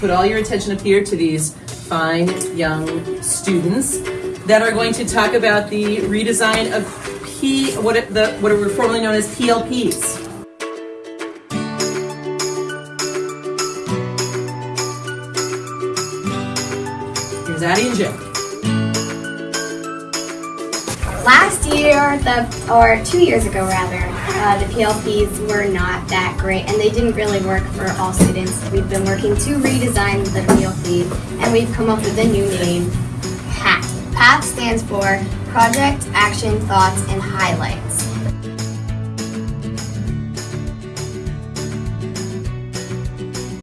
put all your attention up here to these fine young students that are going to talk about the redesign of P, what it, the what are formerly known as PLPs. Here's Addie and Jim. Last year, the or two years ago rather, uh, the PLPs were not that great, and they didn't really work for all students. We've been working to redesign the PLP, and we've come up with a new name, PATH. PATH stands for Project, Action, Thoughts, and Highlights.